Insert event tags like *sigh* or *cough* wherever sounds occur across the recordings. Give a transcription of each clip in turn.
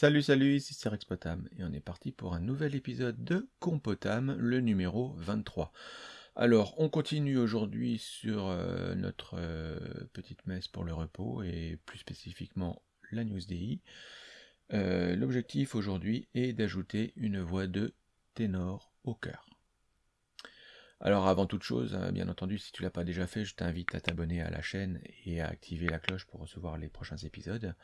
Salut salut, ici c'est Rex Potam et on est parti pour un nouvel épisode de Compotam, le numéro 23. Alors, on continue aujourd'hui sur euh, notre euh, petite messe pour le repos et plus spécifiquement la News DI. Euh, l'objectif aujourd'hui est d'ajouter une voix de ténor au cœur. Alors avant toute chose, hein, bien entendu, si tu l'as pas déjà fait, je t'invite à t'abonner à la chaîne et à activer la cloche pour recevoir les prochains épisodes.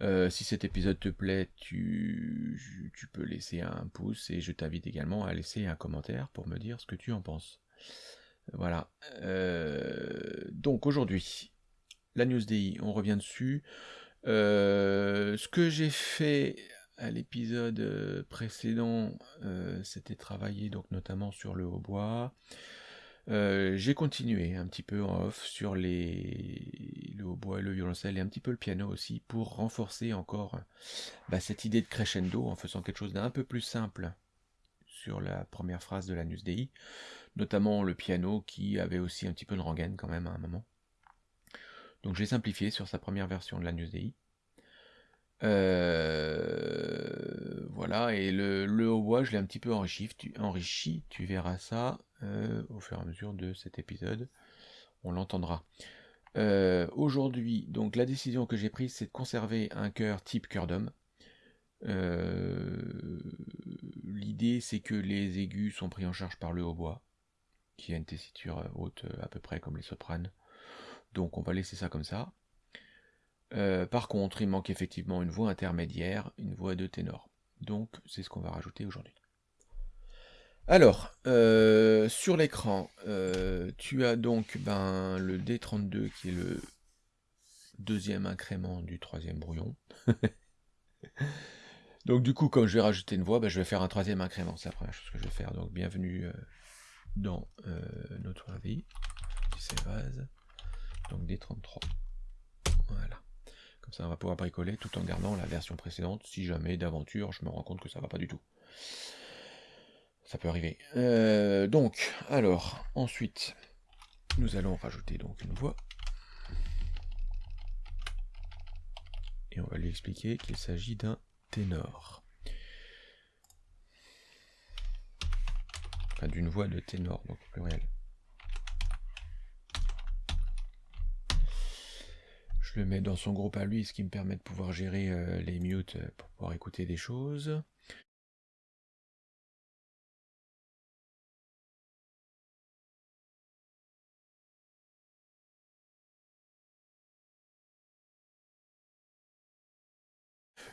Euh, si cet épisode te plaît, tu, peux laisser un pouce et je t'invite également à laisser un commentaire pour me dire ce que tu en penses. Voilà. Euh, donc aujourd'hui, la news DI, on revient dessus. Euh, ce que j'ai fait à l'épisode précédent, c'était travailler donc notamment sur le hautbois. Euh, j'ai continué un petit peu en off sur les... le hautbois le violoncelle et un petit peu le piano aussi pour renforcer encore bah, cette idée de crescendo en faisant quelque chose d'un peu plus simple sur la première phrase de la News Dei, notamment le piano qui avait aussi un petit peu de rengaine quand même à un moment. Donc j'ai simplifié sur sa première version de la News Dei. Euh, voilà, et le, hautbois, je l'ai un petit peu enrichi, tu, enrichi, tu verras ça euh, au fur et à mesure de cet épisode. On l'entendra. Euh, aujourd'hui, donc la décision que j'ai prise, c'est de conserver un cœur type cœur d'homme. L'idée, c'est que les aigus sont pris en charge par le hautbois, qui a une tessiture haute à peu près comme les sopranes. Donc on va laisser ça comme ça. Euh, par contre, il manque effectivement une voix intermédiaire, une voix de ténor. Donc, c'est ce qu'on va rajouter aujourd'hui. Alors, euh, sur l'écran, euh, tu as donc ben, le D32 qui est le deuxième incrément du troisième brouillon. *laughs* donc du coup, comme je vais rajouter une voix, ben, je vais faire un troisième incrément. C'est la première chose que je vais faire. Donc bienvenue dans notre vie. Donc D33. Voilà. Comme ça, on va pouvoir bricoler tout en gardant la version précédente, si jamais d'aventure je me rends compte que ça va pas du tout. Ça peut arriver. Euh, donc, alors, ensuite, nous allons rajouter donc une voix. Et on va lui expliquer qu'il s'agit d'un ténor. Enfin, d'une voix de ténor, donc pluriel. Je le mets dans son groupe à lui, ce qui me permet de pouvoir gérer euh, les mutes euh, pour pouvoir écouter des choses.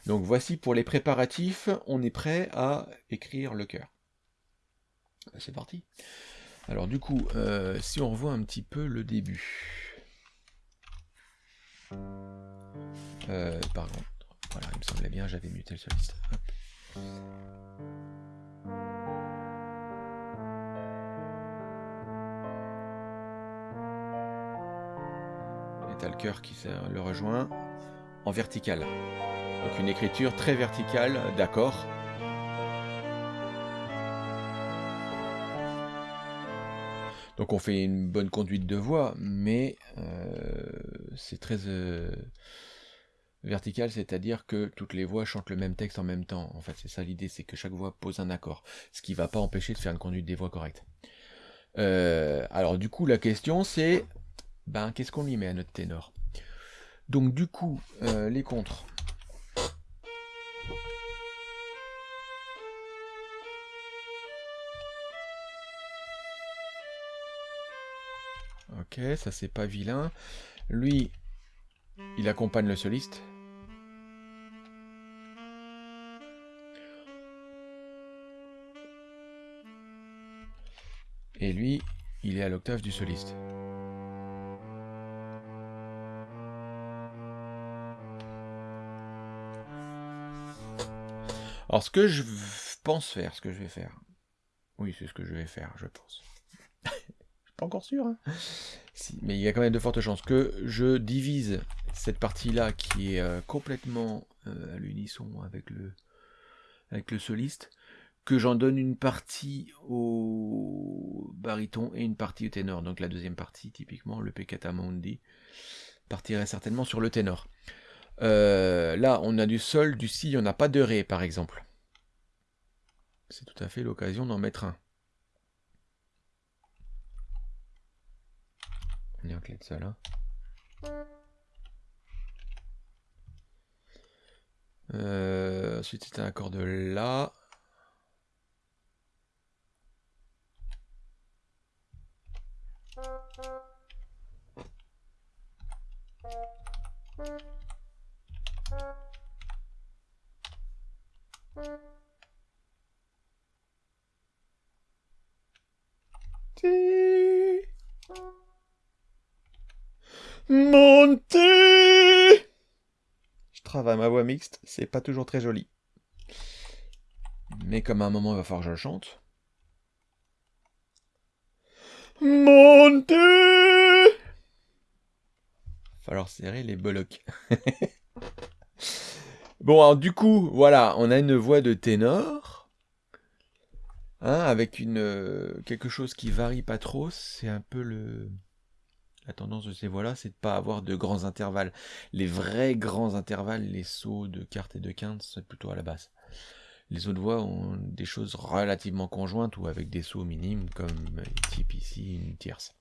Donc voici pour les préparatifs, on est prêt à écrire le cœur. C'est parti. Alors du coup, euh, si on revoit un petit peu le début. Euh, par contre, voilà, il me semblait bien, j'avais muté le soliste. Et t'as le cœur qui le rejoint en vertical. Donc une écriture très verticale d'accord. Donc on fait une bonne conduite de voix, mais euh, c'est très euh, vertical, c'est-à-dire que toutes les voix chantent le même texte en même temps. En fait, c'est ça l'idée, c'est que chaque voix pose un accord, ce qui ne va pas empêcher de faire une conduite des voix correcte. Euh, alors du coup, la question c'est, ben, qu'est-ce qu'on lui met à notre ténor? Donc du coup, les contres. Ok, ça c'est pas vilain. Lui, il accompagne le soliste. Et lui, il est à l'octave du soliste. Alors ce que je pense faire, ce que je vais faire, oui c'est ce que je vais faire, je pense *laughs* encore sûr. Hein. Mais il y a quand même de fortes chances que je divise cette partie-là qui est euh, complètement euh, à l'unisson avec le, soliste, que j'en donne une partie au baryton et une partie au ténor. Donc la deuxième partie, typiquement, le peccata mundi, partirait certainement sur le ténor. Euh, là, on a du sol, du si, on n'a pas de ré, par exemple. C'est tout à fait l'occasion d'en mettre un. De sol. Hein. Euh, ensuite, c'est un accord de La. Montez Je travaille ma voix mixte, c'est pas toujours très joli. Mais comme à un moment il va falloir que je chante. Montez Falloir serrer les bolocs. *laughs* bon, alors du coup, voilà, on a une voix de ténor. Hein, avec une euh, quelque chose qui varie pas trop, c'est un peu le tendance de ces voix-là, c'est de pas avoir de grands intervalles. Les vrais grands intervalles, les sauts de quarte et de quinte, c'est plutôt à la basse. Les autres voix ont des choses relativement conjointes ou avec des sauts minimes, comme type ici une tierce.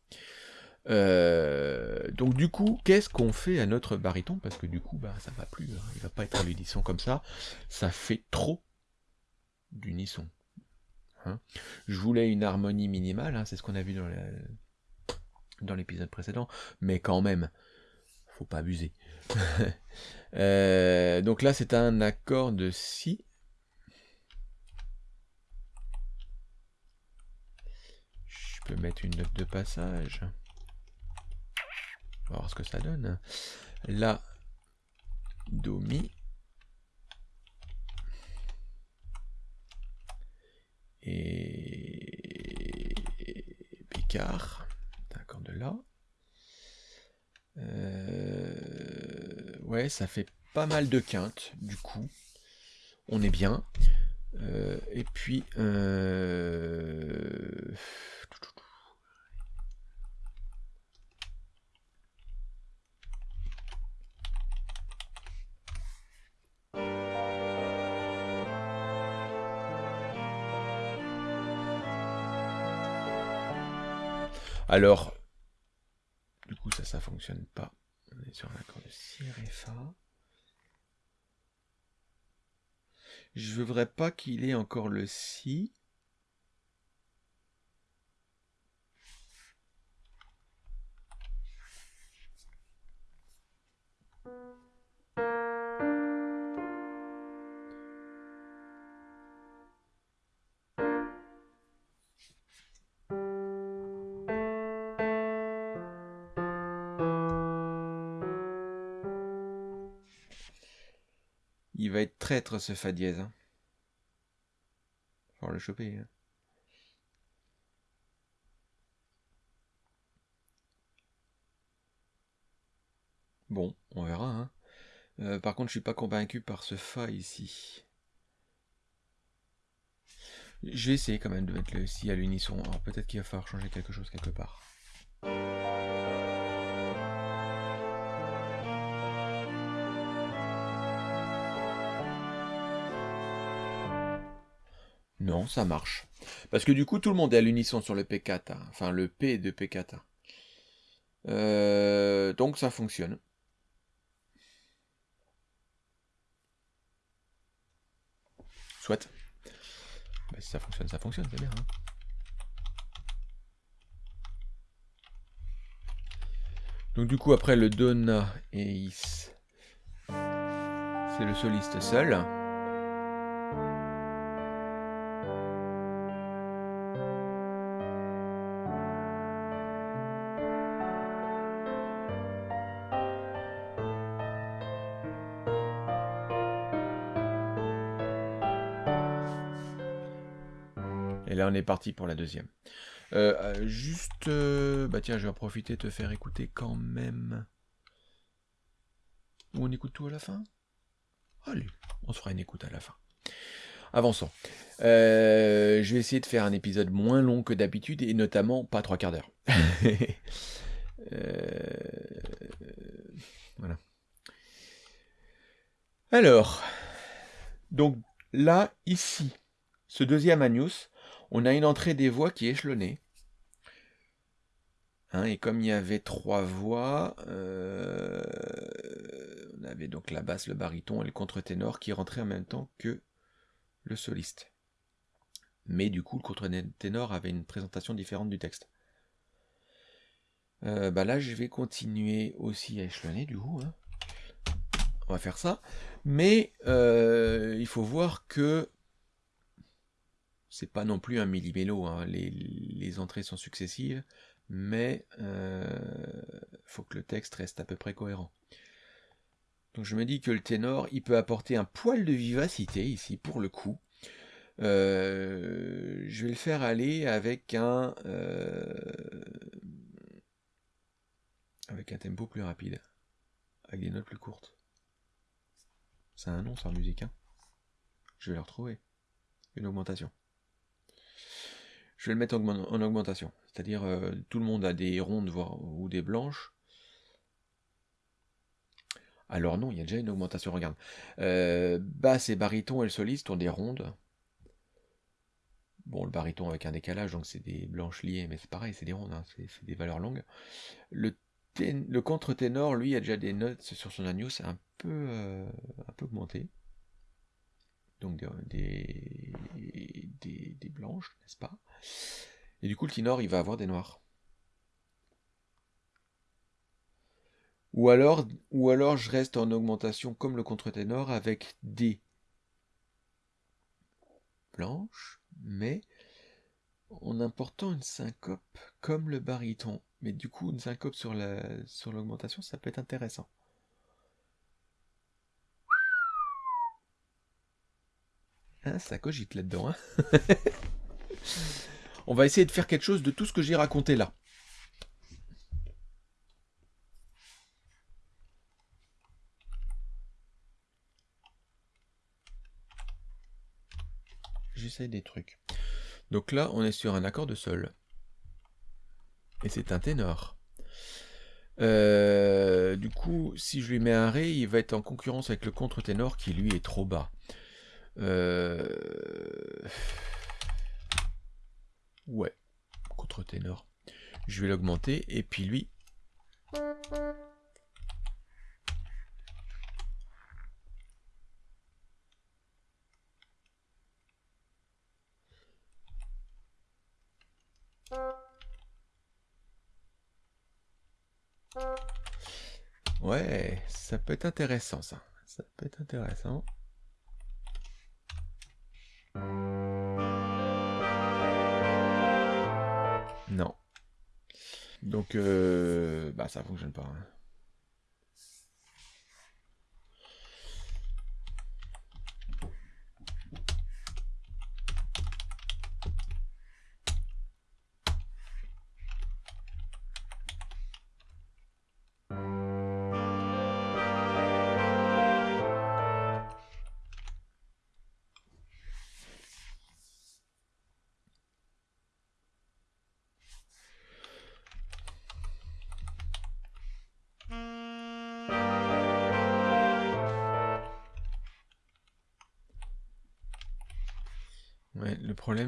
Euh, donc du coup, qu'est-ce qu'on fait à notre baryton? Parce que du coup, bah, ça va plus. Hein. Il va pas être à l'unisson comme ça. Ça fait trop d'unisson. Hein. Je voulais une harmonie minimale, hein, c'est ce qu'on a vu dans, la, dans l'épisode précédent, mais quand même, faut pas abuser. *laughs* Euh, donc là, c'est un accord de si. Je peux mettre une note de passage. On va voir ce que ça donne. La, do, mi. Et Picard de là. Euh, ouais, ça fait pas mal de quintes, du coup. On est bien. Euh, et puis... Euh, alors, ça, ça fonctionne pas. On est sur un accord de si ré fa. Je voudrais pas qu'il ait encore le si. Va être traître ce fa dièse. Hein. Faut le choper. Hein. Bon, on verra. Hein. Euh, par contre, je suis pas convaincu par ce fa ici. Je vais essayer quand même de mettre le si à l'unisson. Alors peut-être qu'il va falloir changer quelque chose quelque part. Ça marche. Parce que du coup, tout le monde est à l'unisson sur le P4, enfin le P de P4. Euh, donc ça fonctionne. Soit. Bah, ça fonctionne, ça fonctionne, c'est bien. Hein. Donc du coup, après le Dona et Is, c'est le soliste seul. Parti pour la deuxième. Euh, euh, juste, euh, bah tiens, je vais profiter de te faire écouter quand même. On écoute tout à la fin? Allez, on se fera une écoute à la fin. Avançons. je vais essayer de faire un épisode moins long que d'habitude et notamment pas trois quarts d'heure. *laughs* voilà. Alors, donc là, ici, ce deuxième Agnus, on a une entrée des voix qui est échelonnée. Hein, et comme il y avait trois voix, euh, on avait donc la basse, le baryton et le contre-ténor qui rentraient en même temps que le soliste. Mais du coup, le contre-ténor avait une présentation différente du texte. Euh, bah là, je vais continuer aussi à échelonner du coup. Hein. On va faire ça. Mais euh, il faut voir que c'est pas non plus un millimélo. Hein. Les, entrées sont successives mais il euh, faut que le texte reste à peu près cohérent. Donc je me dis que le ténor, il peut apporter un poil de vivacité ici pour le coup. Euh, je vais le faire aller avec un euh, avec un tempo plus rapide, avec des notes plus courtes. C'est un nom, ça en musique. Hein je vais le retrouver. Une augmentation. Je vais le mettre en augmentation. C'est-à-dire, euh, tout le monde a des rondes ou des blanches. Alors non, il y a déjà une augmentation, regarde. Euh, basse et baryton et le soliste ont des rondes. Bon, le baryton avec un décalage, donc c'est des blanches liées, mais c'est pareil, c'est des rondes, hein, c'est des valeurs longues. Le, contre-ténor, lui, a déjà des notes sur son agneau, c'est un peu, euh, un peu augmenté. Donc des blanches, n'est-ce pas? Et du coup, le ténor, il va avoir des noirs. Ou alors, ou alors je reste en augmentation comme le contre-ténor avec des blanches, mais en important une syncope comme le baryton. Mais du coup, une syncope sur l'augmentation, sur ça peut être intéressant. Hein, ça cogite là-dedans. *laughs* On va essayer de faire quelque chose de tout ce que j'ai raconté là. J'essaie des trucs. Donc là, on est sur un accord de sol. Et c'est un ténor. Euh, du coup, si je lui mets un ré, il va être en concurrence avec le contre-ténor qui lui est trop bas. Euh... Ouais, contre-ténor. Je vais l'augmenter, et puis lui... Ouais, ça peut être intéressant ça. Ça peut être intéressant. Donc, euh, bah, ça fonctionne pas. Hein.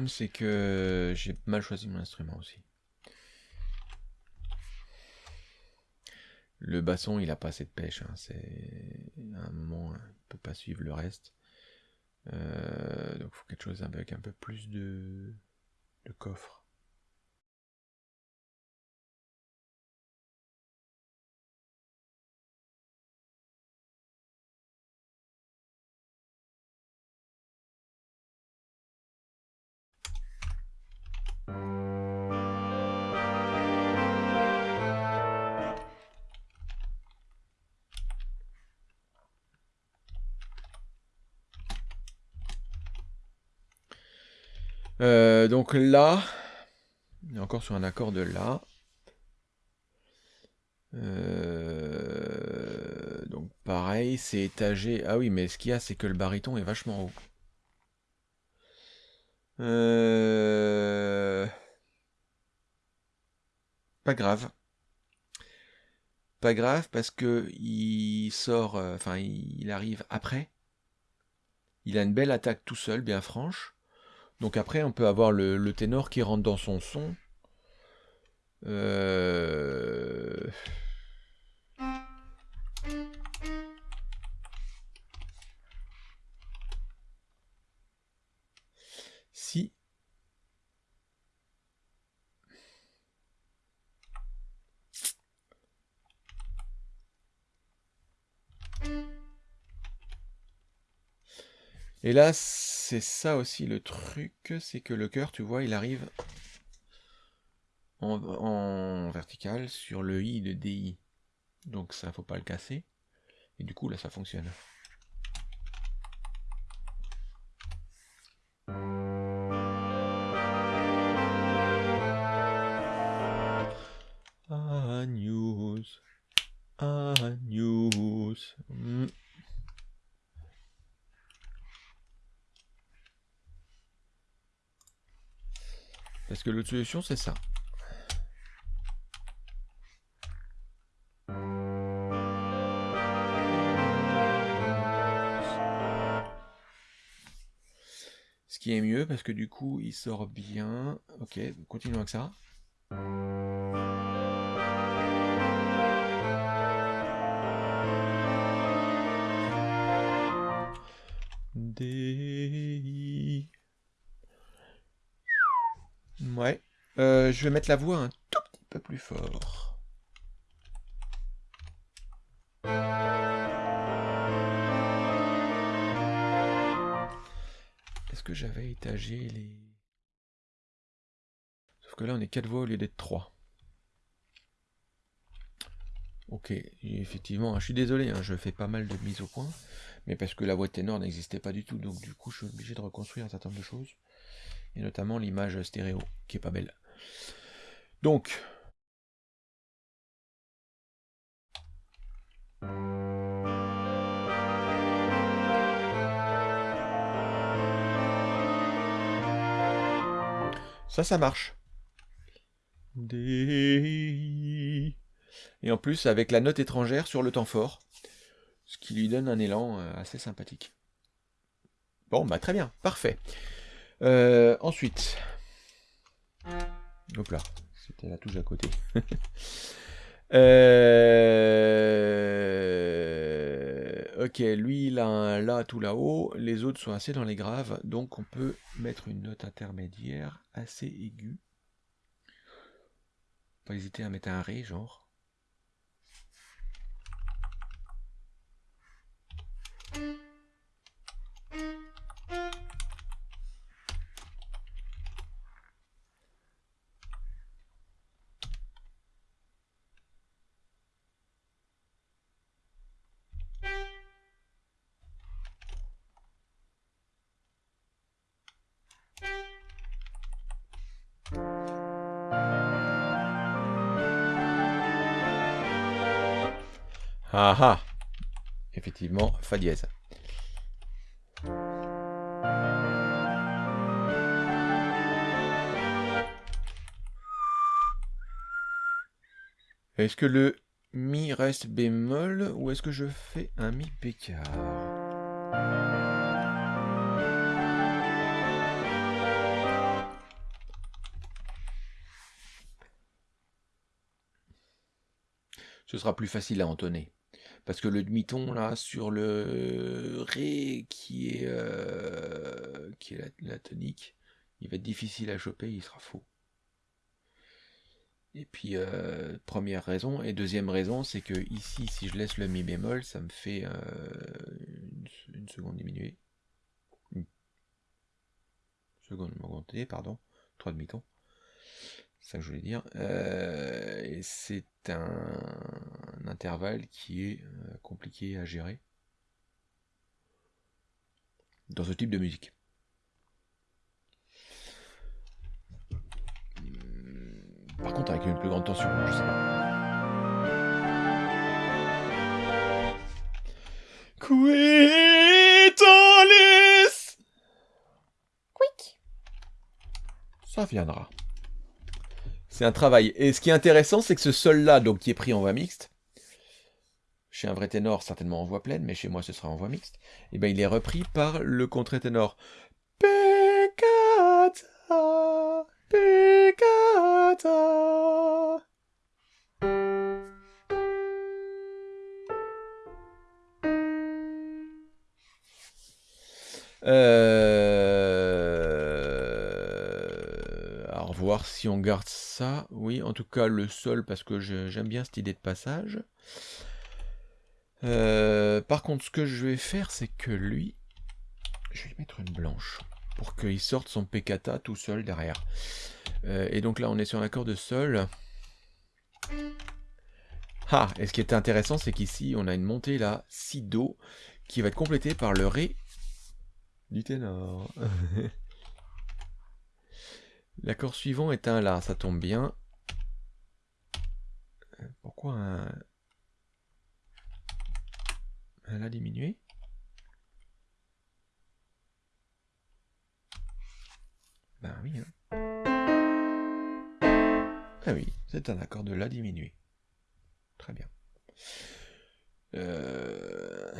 C'est que j'ai mal choisi mon instrument aussi. Le basson, il a pas assez de pêche. Hein. C'est un moment, il peut pas suivre le reste. Euh, donc, faut quelque chose avec un peu plus de, de coffre. Euh, donc là, encore sur un accord de là. Euh, donc pareil, c'est étagé. Ah oui, mais ce qu'il y a, c'est que le baryton est vachement haut. Euh, grave. Pas grave parce que sort, euh, enfin, il, arrive après. Il a une belle attaque tout seul, bien franche. Donc après, on peut avoir le, ténor qui rentre dans son son. Euh... Et là, c'est ça aussi le truc, c'est que le cœur, tu vois, il arrive en, vertical sur le I de DI. Donc ça, faut pas le casser. Et du coup, là, ça fonctionne. L'autre solution, c'est ça. Ce qui est mieux, parce que du coup, il sort bien. Ok, continuons avec ça. Ouais. Euh, je vais mettre la voix un tout petit peu plus fort. Est-ce que j'avais étagé les... Sauf que là, on est 4 voix au lieu d'être 3. Ok, effectivement, je suis désolé, hein, je fais pas mal de mise au point, mais parce que la voix ténor n'existait pas du tout, donc du coup, je suis obligé de reconstruire un certain nombre de choses et notamment l'image stéréo, qui est pas belle. Donc, ça, ça marche. Et en plus, avec la note étrangère sur le temps fort, ce qui lui donne un élan euh, assez sympathique. Bon, bah très bien, parfait. Euh, ensuite. Hop là, c'était la touche à côté. *laughs* Euh, ok, lui il a un La tout là-haut, les autres sont assez dans les graves, donc on peut mettre une note intermédiaire assez aiguë. Pas hésiter à mettre un Ré, genre. Ah ah Effectivement, Fa dièse. Est-ce que le Mi reste bémol ou est-ce que je fais un Mi pécard? Ce sera plus facile à entonner. Parce que le demi-ton, là, sur le Ré, qui est, euh, qui est la, tonique, il va être difficile à choper, il sera faux. Et puis, euh, première raison. Et deuxième raison, c'est que ici, si je laisse le Mi bémol, ça me fait euh, une, seconde diminuée. Une seconde augmentée, pardon. Trois demi-tons. C'est ça que je voulais dire. et c'est un, intervalle qui est euh, compliqué à gérer dans ce type de musique. Hmm, par contre, avec une plus grande tension, je sais pas. Quick. Ça viendra. C'est un travail. Et ce qui est intéressant, c'est que ce sol-là, donc qui est pris en voix mixte, chez un vrai ténor, certainement en voix pleine, mais chez moi ce sera en voix mixte, et ben il est repris par le contre-ténor. Alors voir si on garde ça. Oui, en tout cas le sol parce que j'aime bien cette idée de passage. Euh, par contre, ce que je vais faire, c'est que lui, je vais lui mettre une blanche pour qu'il sorte son peccata tout seul derrière. Euh, et donc là, on est sur un accord de sol. Ah, et ce qui est intéressant, c'est qu'ici, on a une montée là, si do, qui va être complétée par le ré du ténor. *laughs* L'accord suivant est un La, ça tombe bien. Pourquoi un, un La diminué? Ben oui. Hein. Ah oui, c'est un accord de La diminué. Très bien. Euh...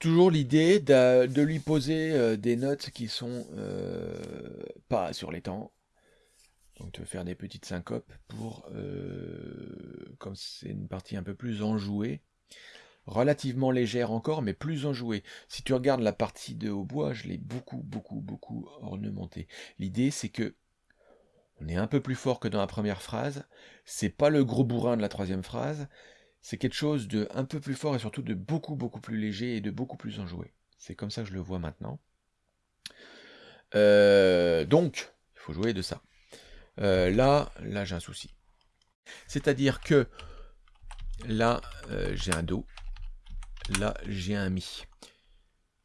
Toujours l'idée de, lui poser euh, des notes qui sont euh, pas sur les temps. Donc de faire des petites syncopes pour, euh, comme c'est une partie un peu plus enjouée, relativement légère encore, mais plus enjouée. Si tu regardes la partie de hautbois, je l'ai beaucoup, beaucoup, beaucoup ornementée. L'idée c'est que on est un peu plus fort que dans la première phrase. C'est pas le gros bourrin de la troisième phrase. C'est quelque chose de un peu plus fort et surtout de beaucoup beaucoup plus léger et de beaucoup plus enjoué. C'est comme ça que je le vois maintenant. Euh, donc, il faut jouer de ça. Euh, là, là j'ai un souci. C'est-à-dire que là, euh, j'ai un Do. Là, j'ai un Mi.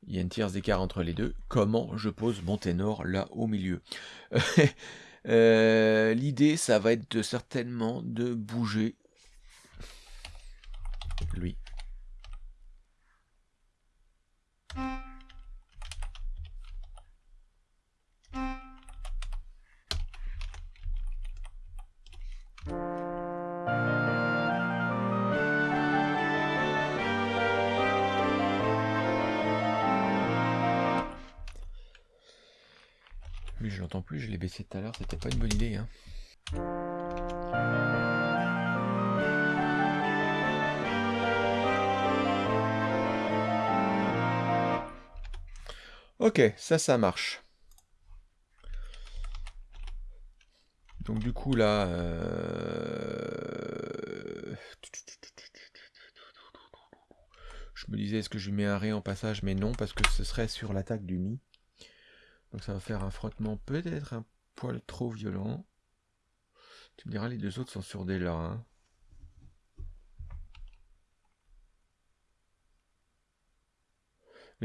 Il y a une tierce d'écart entre les deux. Comment je pose mon ténor là au milieu *laughs* l'idée, ça va être certainement de bouger lui. je l'entends plus, je l'ai baissé tout à l'heure, c'était pas une bonne idée. Hein. Ok, ça, ça marche. Donc du coup là... Euh, je me disais, est-ce que je mets un ré en passage? Mais non, parce que ce serait sur l'attaque du Mi. Donc ça va faire un frottement peut-être un poil trop violent. Tu me diras, les deux autres sont sur des. Hein.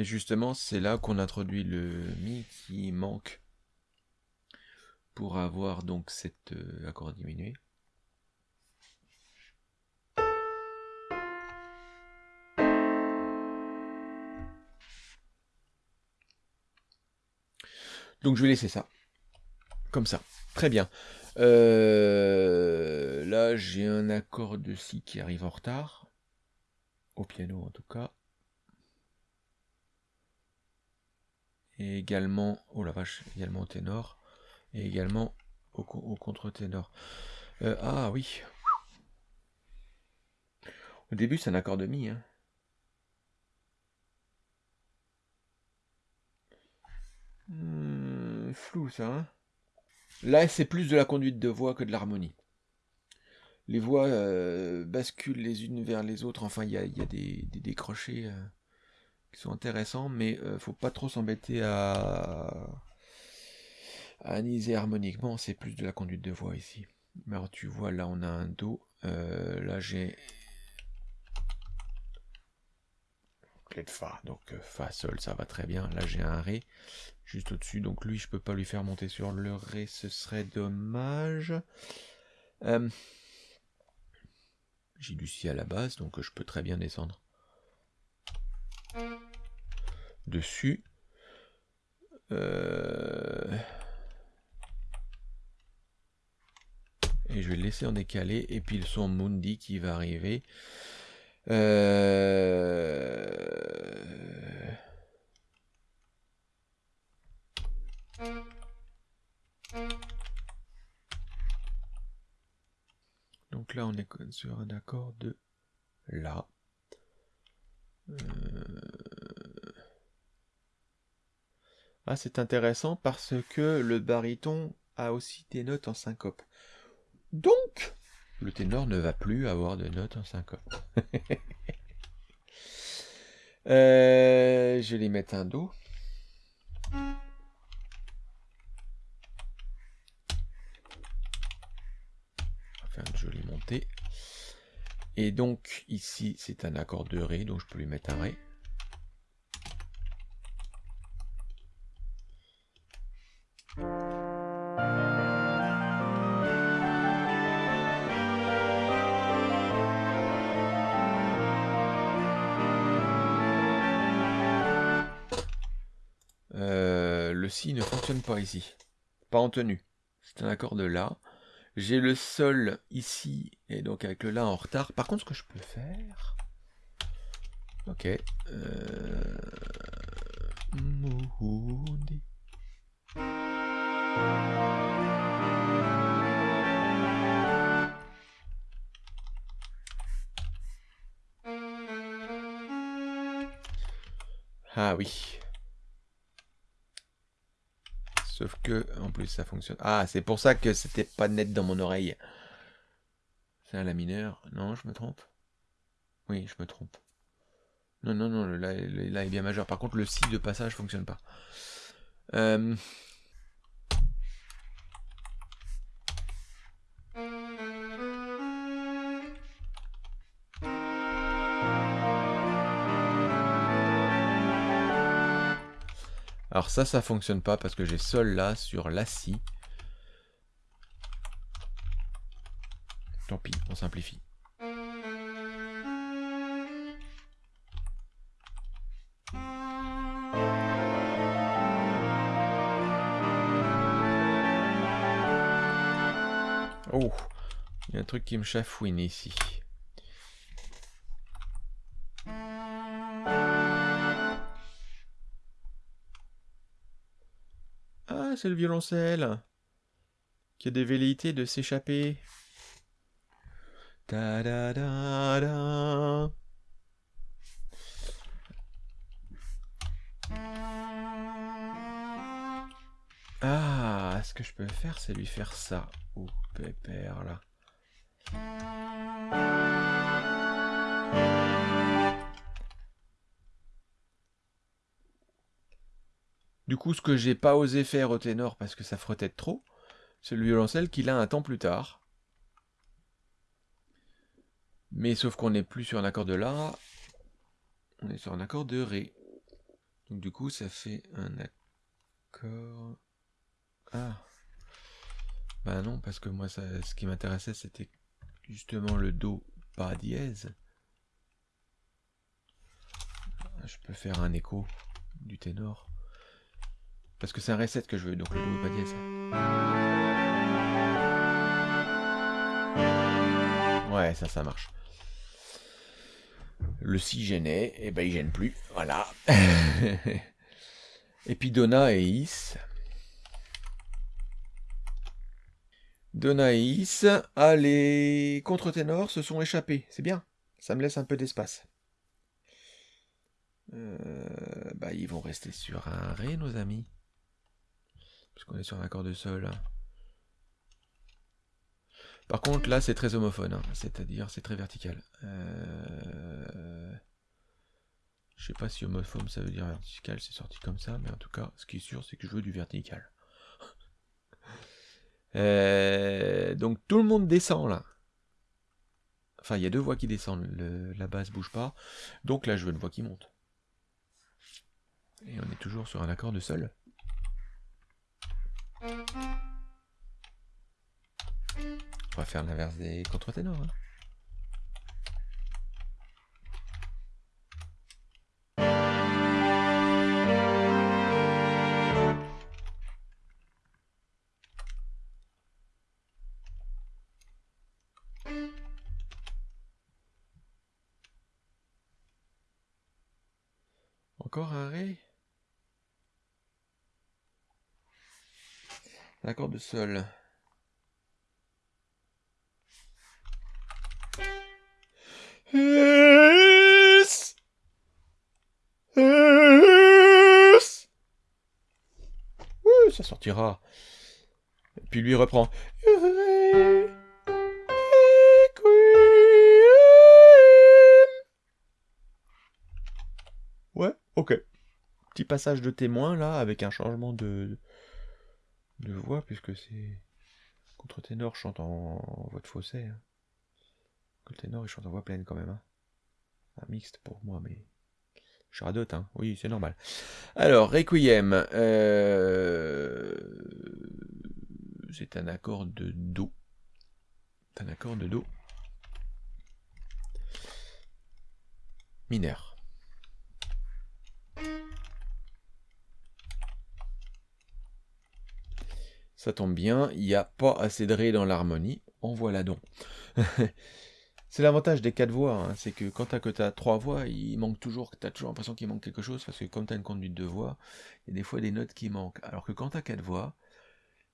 Mais justement, c'est là qu'on introduit le Mi qui manque pour avoir donc cet euh, accord diminué. Donc je vais laisser ça. Comme ça. Très bien. Euh, là, j'ai un accord de Si qui arrive en retard. Au piano, en tout cas. Et également, oh la vache, également au ténor. Et également au, contre-ténor. Euh, ah oui. Au début, c'est un accord de Mi. Hein. Hmm, flou ça. Hein Là, c'est plus de la conduite de voix que de l'harmonie. Les voix euh, basculent les unes vers les autres. Enfin, il y a, des, décrochés euh, qui sont intéressants, mais euh, faut pas trop s'embêter à, à analyser harmoniquement. C'est plus de la conduite de voix ici. Alors, tu vois, là, on a un Do. là, j'ai clé de Fa. Donc Fa, Sol, ça va très bien. Là, j'ai un Ré juste au-dessus. Donc lui, je peux pas lui faire monter sur le Ré, ce serait dommage. Euh, j'ai du Si à la base, donc je peux très bien descendre dessus. Euh, et je vais le laisser en décalé. Et puis le son Mundi qui va arriver. Euh, Donc là, on est sur un accord de La. Euh, ah, c'est intéressant parce que le baryton a aussi des notes en syncope. Donc, le ténor ne va plus avoir de notes en syncope. *laughs* Euh, je vais lui mettre un Do. faire une jolie montée. Et donc ici c'est un accord de Ré, donc je peux lui mettre un Ré. Euh, le Si ne fonctionne pas ici. Pas en tenue. C'est un accord de La. J'ai le sol ici, et donc avec le La en retard. Par contre, ce que je peux faire... Ok. Euh... Ah oui. Sauf que, en plus, ça fonctionne. Ah, c'est pour ça que c'était pas net dans mon oreille. C'est un La mineur. Non, je me trompe. Oui, je me trompe. Non, non, non, le La, est bien majeur. Par contre, le Si de passage fonctionne pas. Euh... Alors ça, ça fonctionne pas parce que j'ai Sol là sur La Si. Tant pis, on simplifie. Oh, il y a un truc qui me chafouine ici. C'est le violoncelle qui a des velléités de s'échapper. Ah, ce que je peux faire, c'est lui faire ça. Oh, pépère, là. Du coup, ce que j'ai pas osé faire au ténor parce que ça frottait trop, c'est le violoncelle qu'il a un temps plus tard. Mais sauf qu'on n'est plus sur un accord de La, on est sur un accord de Ré. Donc du coup, ça fait un accord... Ah Ben non, parce que moi, ce qui m'intéressait, c'était justement le Do pas dièse. Je peux faire un écho du ténor. Parce que c'est un reset que je veux, donc le Do pas dièse. Ouais, ça, ça marche. Le si gênait, et eh ben il gêne plus. Voilà. *laughs* et puis Donna et Is. Donna et Is, ah, les contre-ténors se sont échappés. C'est bien. Ça me laisse un peu d'espace. Euh, bah, ils vont rester sur un Ré, nos amis. Parce qu'on est sur un accord de sol. Par contre, là, c'est très homophone. Hein. C'est-à-dire, c'est très vertical. Euh... Je sais pas si homophone, ça veut dire vertical. C'est sorti comme ça. Mais en tout cas, ce qui est sûr, c'est que je veux du vertical. *laughs* Euh, donc, tout le monde descend, là. Enfin, il y a deux voix qui descendent. la basse bouge pas. Donc là, je veux une voix qui monte. Et on est toujours sur un accord de sol. On va faire l'inverse des contre-ténors. Hein. Un accord de Sol. ça sortira. puis lui reprend. Ouais, ok. Petit passage de témoin là, avec un changement de, de voix, puisque c'est. Contre-ténor chante en, voix de fossé. Hein. Le ténor il chante en voix pleine quand même. Hein. Un mixte pour moi, mais. Je radote, hein. Oui, c'est normal. Alors, Requiem. Euh, c'est un accord de Do. Un accord de Do. Mineur. Ça tombe bien, il n'y a pas assez de Ré dans l'harmonie. En voilà donc. *laughs* C'est l'avantage des quatre voix, hein, c'est que quand tu que as trois voix, il manque toujours, tu as toujours l'impression qu'il manque quelque chose, parce que comme tu as une conduite de voix, il y a des fois des notes qui manquent. Alors que quand tu as quatre voix,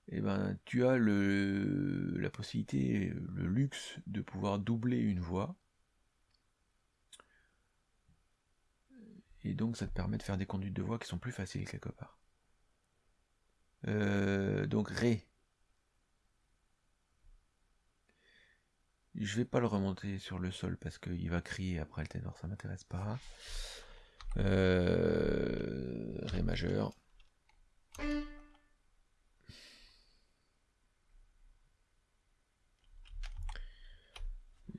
eh ben, tu as la possibilité, le luxe de pouvoir doubler une voix. Et donc ça te permet de faire des conduites de voix qui sont plus faciles quelque part. Euh, donc Ré, Je vais pas le remonter sur le sol parce qu'il va crier après le ténor, ça m'intéresse pas. Euh, Ré majeur.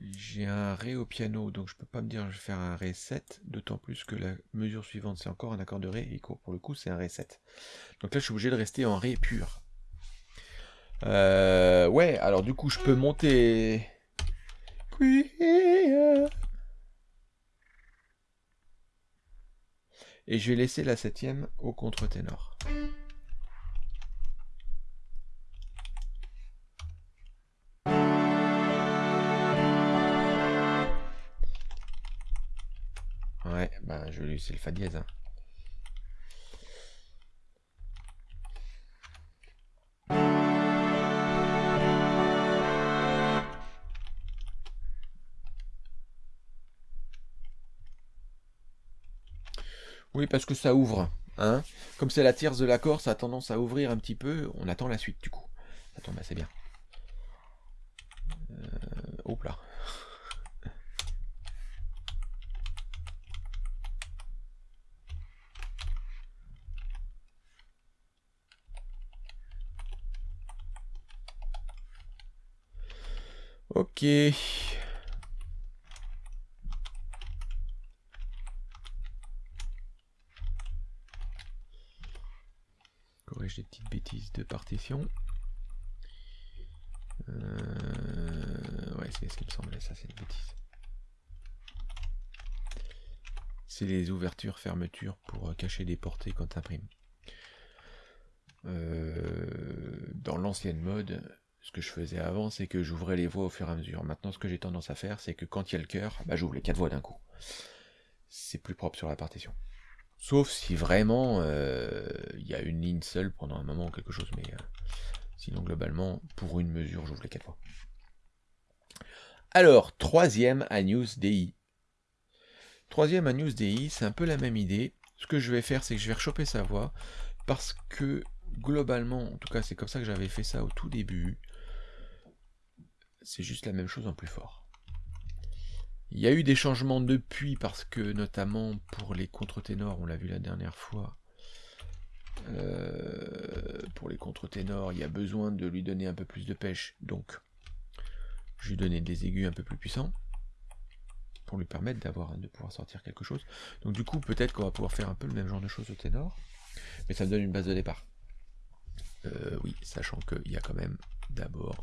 J'ai un Ré au piano, donc je peux pas me dire je vais faire un Ré 7, d'autant plus que la mesure suivante c'est encore un accord de Ré, et pour le coup c'est un Ré 7. Donc là je suis obligé de rester en Ré pur. Euh, ouais, alors du coup je peux monter et je vais laisser la septième au contre-ténor. Bah je vais laisser le fa dièse. Hein. Oui, parce que ça ouvre. Hein Comme c'est la tierce de l'accord, ça a tendance à ouvrir un petit peu. On attend la suite du coup. Ça tombe assez bien. Euh, hop là. Ok. des petites bêtises de partition. Euh, ouais, c'est ce qui me semblait, ça c'est une bêtise. C'est les ouvertures, fermetures pour euh, cacher des portées quand tu imprimes. Euh, dans l'ancienne mode, ce que je faisais avant, c'est que j'ouvrais les voix au fur et à mesure. Maintenant, ce que j'ai tendance à faire, c'est que quand il y a le cœur, bah, j'ouvre les quatre voix d'un coup. C'est plus propre sur la partition. Sauf si vraiment euh, il y a une ligne seule pendant un moment ou quelque chose, mais euh, sinon globalement, pour une mesure, j'ouvre les quatre fois. Alors, troisième Agnus DI. Troisième Agnus DI, c'est un peu la même idée. Ce que je vais faire, c'est que je vais rechoper sa voix, parce que globalement, en tout cas c'est comme ça que j'avais fait ça au tout début, c'est juste la même chose en plus fort. Il y a eu des changements depuis parce que notamment pour les contre-ténors, on l'a vu la dernière fois, euh, pour les contre-ténors, il y a besoin de lui donner un peu plus de pêche. Donc, je lui donner des aigus un peu plus puissants pour lui permettre de pouvoir sortir quelque chose. Donc du coup, peut-être qu'on va pouvoir faire un peu le même genre de choses au ténor, mais ça me donne une base de départ. Euh, oui, sachant qu'il y a quand même d'abord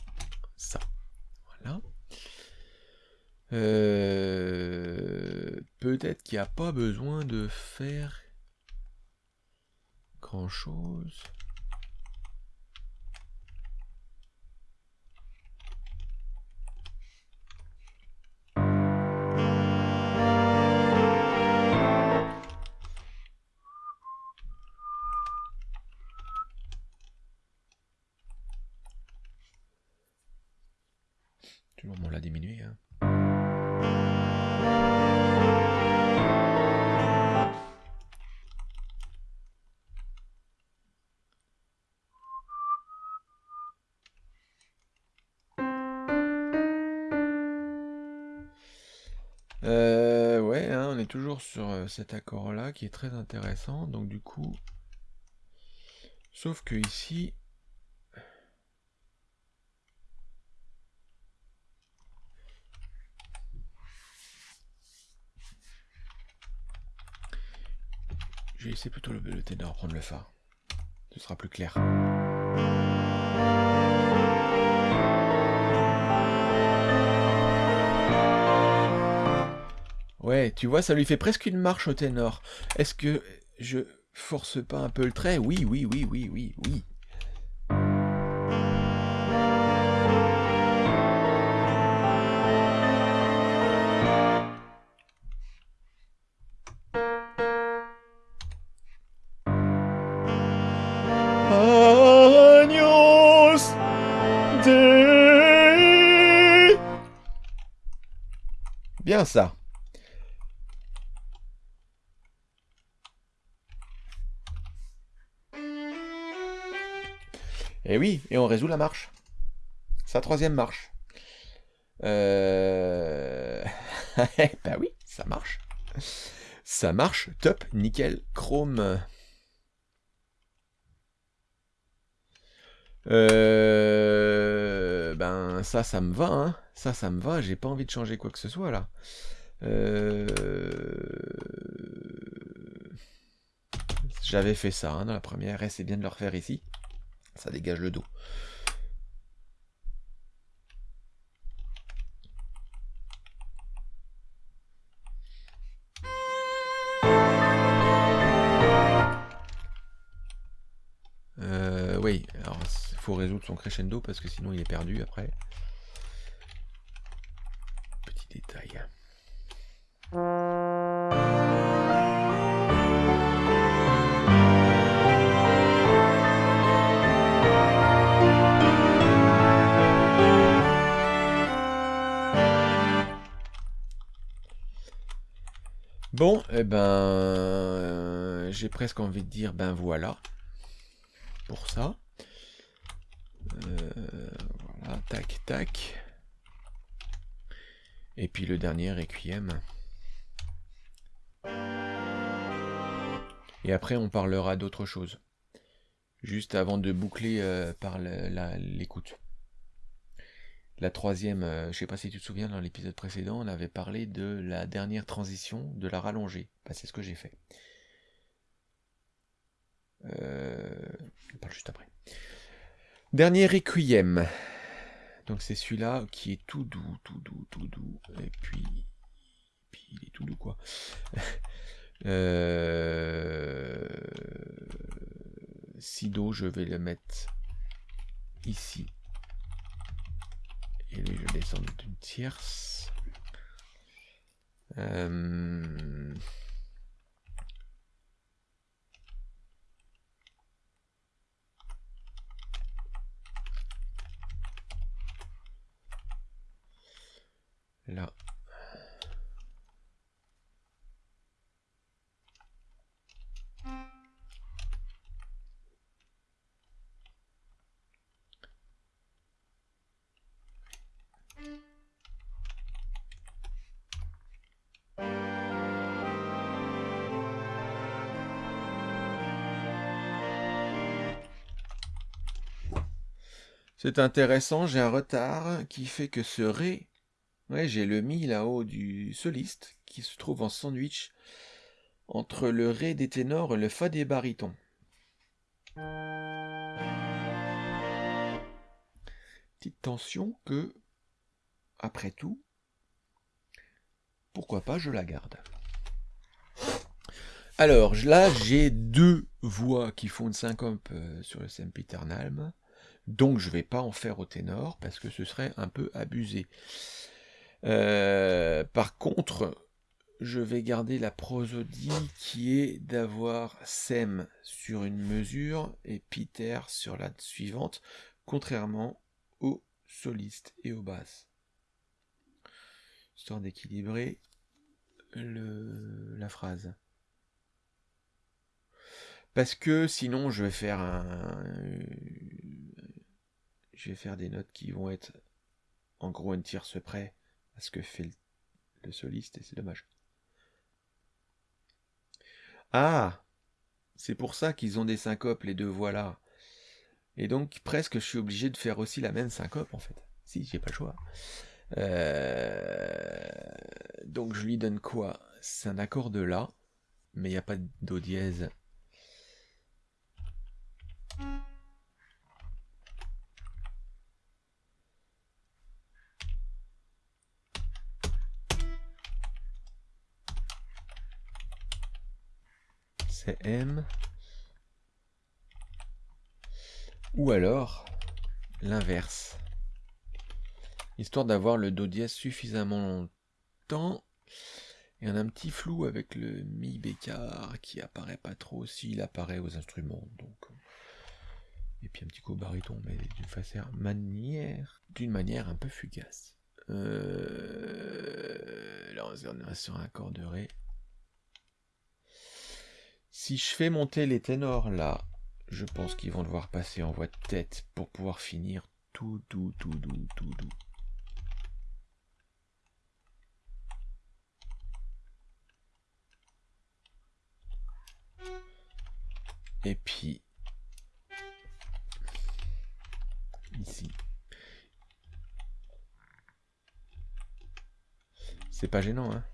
ça. Voilà. Euh, peut-être qu'il n'y a pas besoin de faire grand chose. Cet accord-là qui est très intéressant. Donc du coup, sauf que ici, je vais laisser plutôt le, le ténor prendre le fa. Ce sera plus clair. Ouais, tu vois, ça lui fait presque une marche au ténor. Est-ce que je force pas un peu le trait? Oui, oui, oui, oui, oui, oui. Bien ça. Oui, et on résout la marche. Sa troisième marche. Euh... *laughs* bah oui, ça marche. Ça marche, top, nickel, chrome. Euh... Ben ça, ça me va, hein. Ça, ça me va, j'ai pas envie de changer quoi que ce soit là. Euh... J'avais fait ça hein, dans la première, et c'est bien de le refaire ici. Ça dégage le dos. Euh, oui, alors il faut résoudre son crescendo parce que sinon il est perdu après. Bon, eh ben, euh, j'ai presque envie de dire ben voilà pour ça. Euh, voilà, tac, tac. Et puis le dernier Requiem. Et après, on parlera d'autre chose. Juste avant de boucler euh, par l'écoute. La troisième, euh, je sais pas si tu te souviens, dans l'épisode précédent, on avait parlé de la dernière transition, de la rallonger. Bah, c'est ce que j'ai fait. Euh, je parle juste après. Dernier Requiem. Donc c'est celui-là qui est tout doux, tout doux, tout doux. Et puis, puis il est tout doux quoi. *laughs* euh... Sido, je vais le mettre ici. Et lui, je descends d'une tierce. Euh... Là. C'est intéressant, j'ai un retard qui fait que ce Ré, j'ai le Mi là-haut du soliste qui se trouve en sandwich entre le Ré des ténors et le Fa des barytons. Petite tension que, après tout, pourquoi pas je la garde. Alors là, j'ai deux voix qui font une syncope euh, sur le sempiternalm. Donc je ne vais pas en faire au ténor parce que ce serait un peu abusé. Euh, par contre, je vais garder la prosodie qui est d'avoir sem sur une mesure et Peter sur la suivante, contrairement aux solistes et aux basses. histoire d'équilibrer la phrase. Parce que sinon, je vais faire un. Vais faire des notes qui vont être en gros un tierce près à ce que fait le soliste et c'est dommage. Ah C'est pour ça qu'ils ont des syncopes, les deux voix là. Et donc presque je suis obligé de faire aussi la même syncope en fait. Si, j'ai pas le choix. Euh, donc je lui donne quoi? C'est un accord de La, mais il n'y a pas Do dièse. M. Ou alors l'inverse histoire d'avoir le do dièse suffisamment longtemps. Et on a un petit flou avec le mi bécard qui apparaît pas trop s'il apparaît aux instruments. Donc, et puis un petit coup baryton, mais d'une façon manière, d'une manière un peu fugace. Euh, là, on est sur un accord de ré. Si je fais monter les ténors là, je pense qu'ils vont devoir passer en voix de tête pour pouvoir finir tout, tout, tout doux, tout doux. Et puis, ici. C'est pas gênant, hein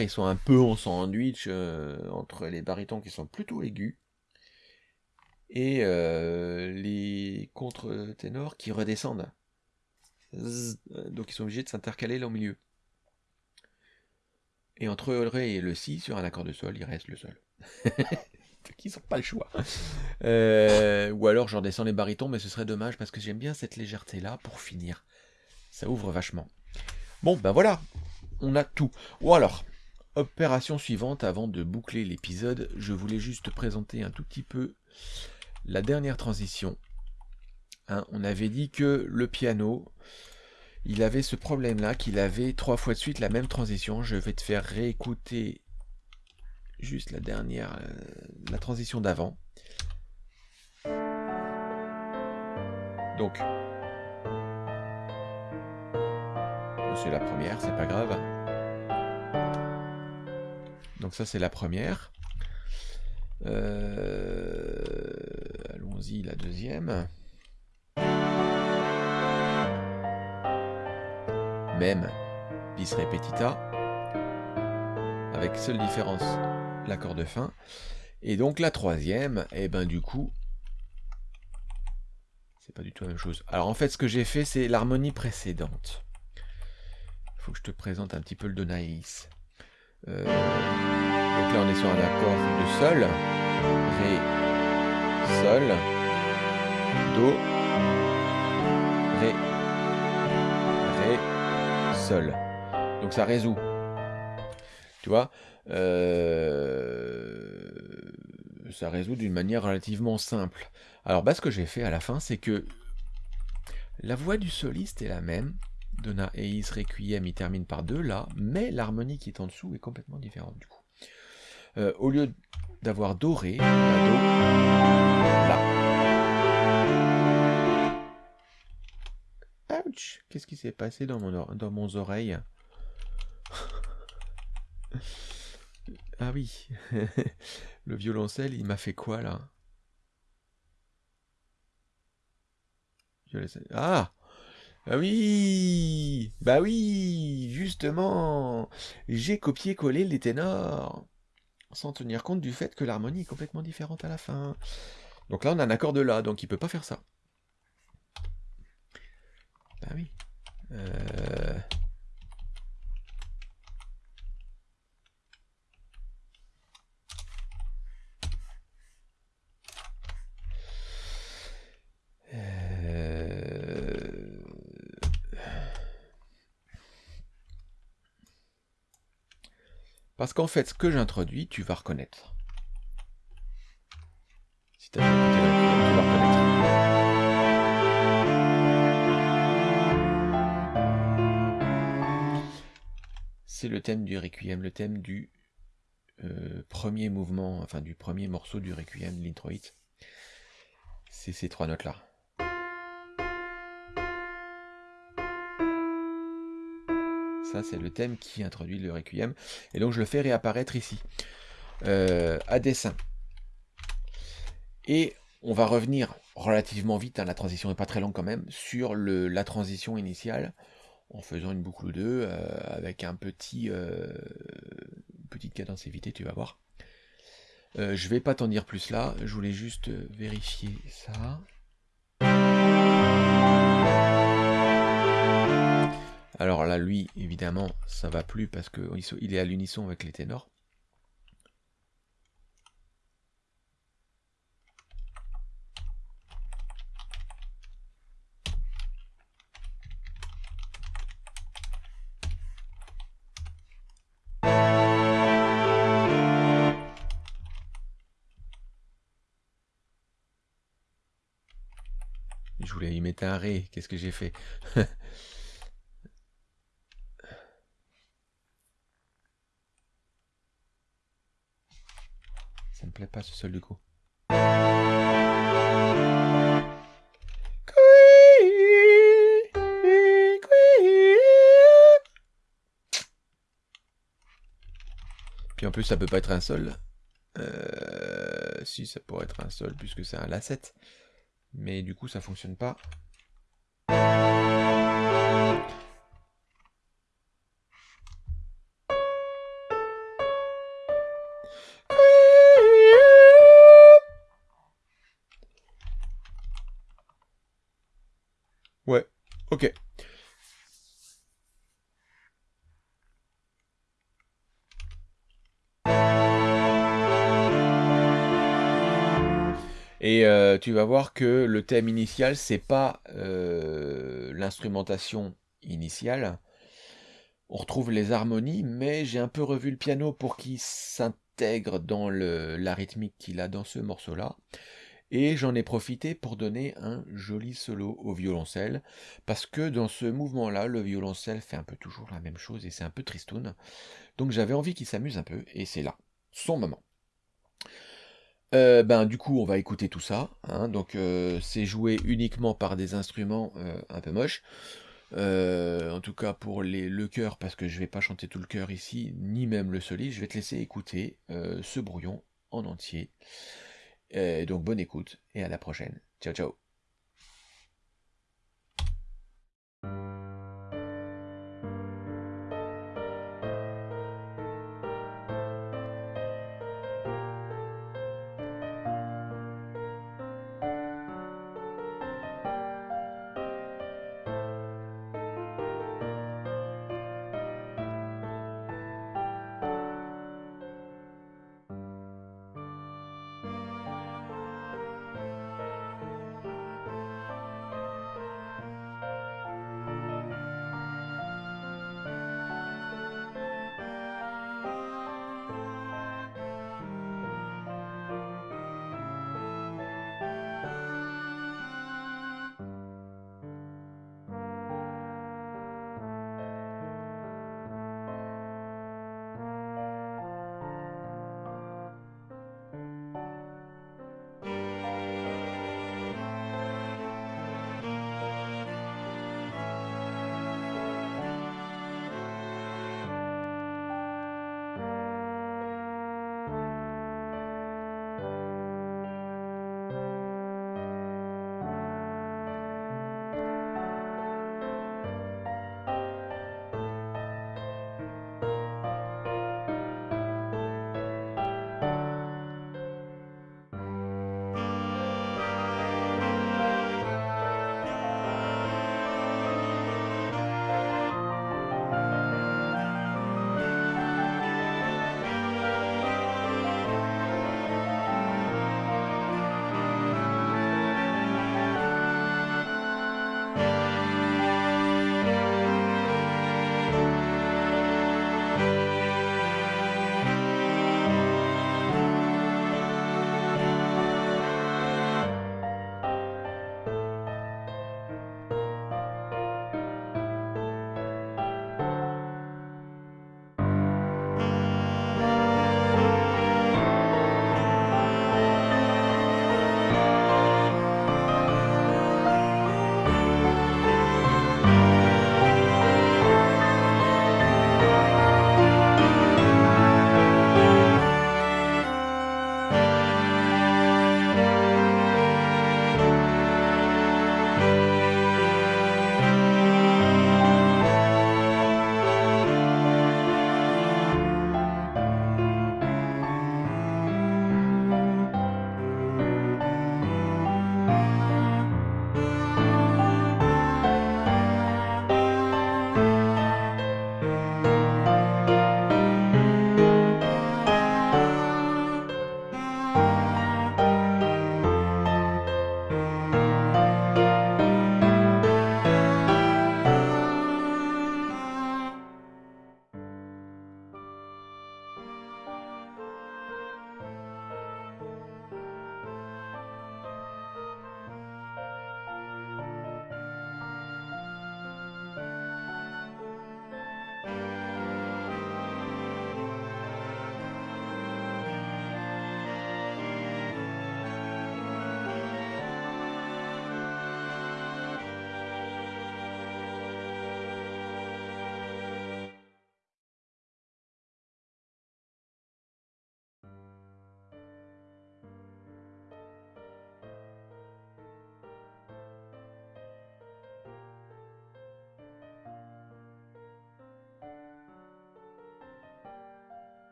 ils sont un peu en sandwich euh, entre les barytons qui sont plutôt aigus et euh, les contre-ténors qui redescendent. Donc ils sont obligés de s'intercaler là au milieu. Et entre le ré et le si, sur un accord de sol, il reste le sol. Qui *laughs* n'ont pas le choix. Euh, ou alors je redescends les barytons, mais ce serait dommage parce que j'aime bien cette légèreté là pour finir. Ça ouvre vachement. Bon, ben voilà, on a tout. Ou alors, opération suivante, avant de boucler l'épisode, je voulais juste présenter un tout petit peu la dernière transition. Hein, on avait dit que le piano, il avait ce problème-là, qu'il avait trois fois de suite la même transition. Je vais te faire réécouter juste la dernière, euh, la transition d'avant. Donc, c'est la première, c'est pas grave. Donc ça c'est la première. Euh, allons-y, la deuxième. Même bis repetita, avec seule différence l'accord de fin. Et donc la troisième, et eh ben du coup, c'est pas du tout la même chose. Alors en fait, ce que j'ai fait, c'est l'harmonie précédente faut que je te présente un petit peu le Donaïs. Euh, donc là, on est sur un accord de Sol, Ré, Sol, Do, Ré, Ré, Sol. Donc ça résout. Tu vois euh, Ça résout d'une manière relativement simple. Alors, bah, ce que j'ai fait à la fin, c'est que la voix du soliste est la même, Dona Eis Requiem, il termine par deux là, mais l'harmonie qui est en dessous est complètement différente du coup. Euh, au lieu d'avoir doré, on a do, là. Ouch! Qu'est-ce qui s'est passé dans mon, dans mon oreille? *laughs* Ah oui, *laughs* le violoncelle, il m'a fait quoi là? Ah ah oui Bah oui Justement J'ai copié-collé les ténors sans tenir compte du fait que l'harmonie est complètement différente à la fin. Donc là, on a un accord de La, donc il peut pas faire ça. Bah oui. Euh, Parce qu'en fait, ce que j'introduis, tu vas reconnaître. Si tu as tu vas reconnaître. C'est le thème du Requiem, le thème du euh, premier mouvement, enfin du premier morceau du Requiem, l'introit. C'est ces trois notes-là. C'est le thème qui introduit le Requiem. Et donc, je le fais réapparaître ici, euh, à dessin. Et on va revenir relativement vite, hein, la transition n'est pas très longue quand même, sur la transition initiale, en faisant une boucle ou deux, euh, avec un petit, euh, petite cadence tu vas voir. Je vais pas t'en dire plus là, je voulais juste vérifier ça. Alors là, lui, évidemment, ça va plus parce qu'il est à l'unisson avec les ténors. Je voulais y mettre un ré, qu'est-ce que j'ai fait? *laughs* plaît pas ce sol du coup. Puis en plus ça peut pas être un sol. Euh, si ça pourrait être un sol puisque c'est un La7. Mais du coup ça fonctionne pas. Tu vas voir que le thème initial, c'est pas euh, l'instrumentation initiale. On retrouve les harmonies, mais j'ai un peu revu le piano pour qu'il s'intègre dans la rythmique qu'il a dans ce morceau-là. Et j'en ai profité pour donner un joli solo au violoncelle, parce que dans ce mouvement-là, le violoncelle fait un peu toujours la même chose et c'est un peu tristoun. Donc j'avais envie qu'il s'amuse un peu, et c'est là, son moment. Euh, ben du coup on va écouter tout ça, hein. donc euh, c'est joué uniquement par des instruments euh, un peu moches, en tout cas pour les, le chœur, parce que je vais pas chanter tout le chœur ici, ni même le soliste, je vais te laisser écouter ce brouillon en entier. donc bonne écoute et à la prochaine. Ciao ciao